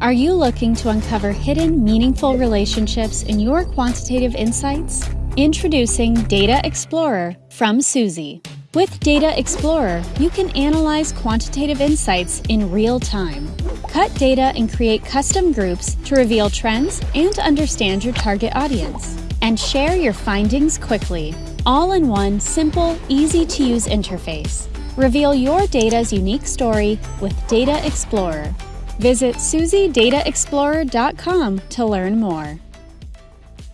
Are you looking to uncover hidden, meaningful relationships in your quantitative insights? Introducing Data Explorer from Suzy. With Data Explorer, you can analyze quantitative insights in real time. Cut data and create custom groups to reveal trends and understand your target audience. And share your findings quickly, all in one simple, easy to use interface. Reveal your data's unique story with Data Explorer. Visit SuzyDataExplorer.com to learn more.